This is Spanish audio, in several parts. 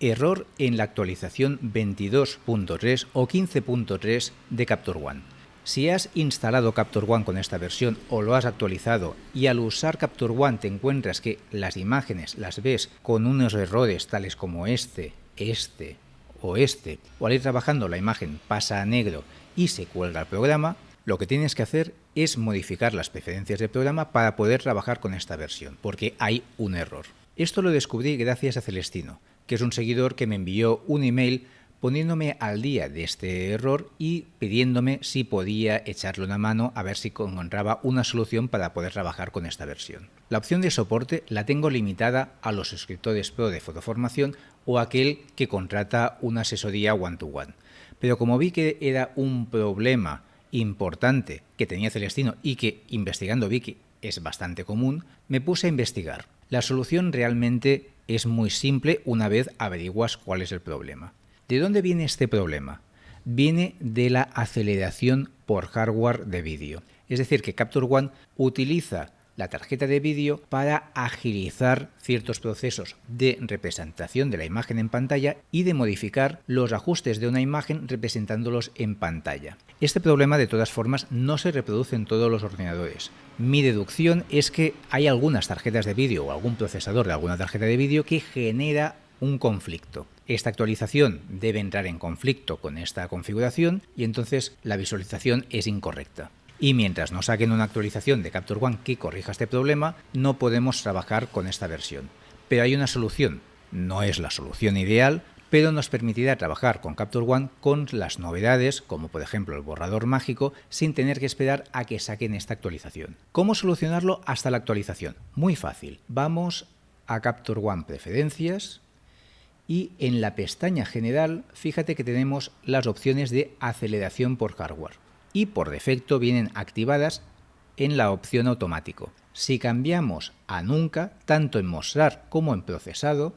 Error en la actualización 22.3 o 15.3 de Capture One. Si has instalado Capture One con esta versión o lo has actualizado y al usar Capture One te encuentras que las imágenes las ves con unos errores tales como este, este o este, o al ir trabajando la imagen pasa a negro y se cuelga el programa, lo que tienes que hacer es modificar las preferencias del programa para poder trabajar con esta versión, porque hay un error. Esto lo descubrí gracias a Celestino, que es un seguidor que me envió un email poniéndome al día de este error y pidiéndome si podía echarle una mano a ver si encontraba una solución para poder trabajar con esta versión. La opción de soporte la tengo limitada a los escritores pro de fotoformación o aquel que contrata una asesoría one-to-one. -one. Pero como vi que era un problema importante que tenía Celestino y que investigando vi que es bastante común, me puse a investigar. La solución realmente es muy simple una vez averiguas cuál es el problema. ¿De dónde viene este problema? Viene de la aceleración por hardware de vídeo. Es decir, que Capture One utiliza la tarjeta de vídeo para agilizar ciertos procesos de representación de la imagen en pantalla y de modificar los ajustes de una imagen representándolos en pantalla. Este problema de todas formas no se reproduce en todos los ordenadores. Mi deducción es que hay algunas tarjetas de vídeo o algún procesador de alguna tarjeta de vídeo que genera un conflicto. Esta actualización debe entrar en conflicto con esta configuración y entonces la visualización es incorrecta y mientras no saquen una actualización de Capture One que corrija este problema, no podemos trabajar con esta versión. Pero hay una solución. No es la solución ideal, pero nos permitirá trabajar con Capture One con las novedades, como por ejemplo el borrador mágico, sin tener que esperar a que saquen esta actualización. ¿Cómo solucionarlo hasta la actualización? Muy fácil. Vamos a Capture One Preferencias y en la pestaña General, fíjate que tenemos las opciones de aceleración por hardware y por defecto vienen activadas en la opción automático. Si cambiamos a nunca, tanto en mostrar como en procesado,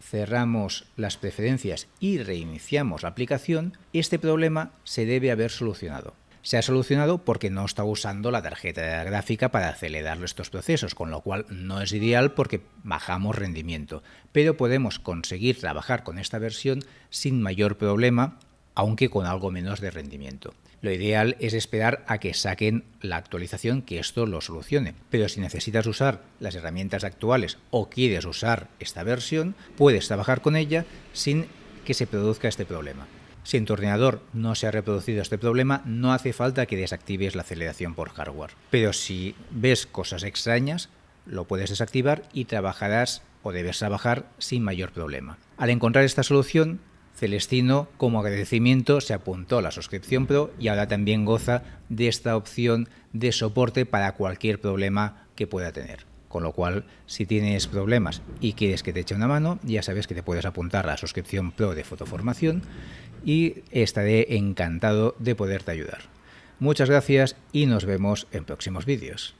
cerramos las preferencias y reiniciamos la aplicación, este problema se debe haber solucionado. Se ha solucionado porque no está usando la tarjeta gráfica para acelerar estos procesos, con lo cual no es ideal porque bajamos rendimiento, pero podemos conseguir trabajar con esta versión sin mayor problema aunque con algo menos de rendimiento. Lo ideal es esperar a que saquen la actualización que esto lo solucione. Pero si necesitas usar las herramientas actuales o quieres usar esta versión, puedes trabajar con ella sin que se produzca este problema. Si en tu ordenador no se ha reproducido este problema, no hace falta que desactives la aceleración por hardware. Pero si ves cosas extrañas, lo puedes desactivar y trabajarás o debes trabajar sin mayor problema. Al encontrar esta solución, Celestino, como agradecimiento, se apuntó a la suscripción Pro y ahora también goza de esta opción de soporte para cualquier problema que pueda tener. Con lo cual, si tienes problemas y quieres que te eche una mano, ya sabes que te puedes apuntar a la suscripción Pro de Fotoformación y estaré encantado de poderte ayudar. Muchas gracias y nos vemos en próximos vídeos.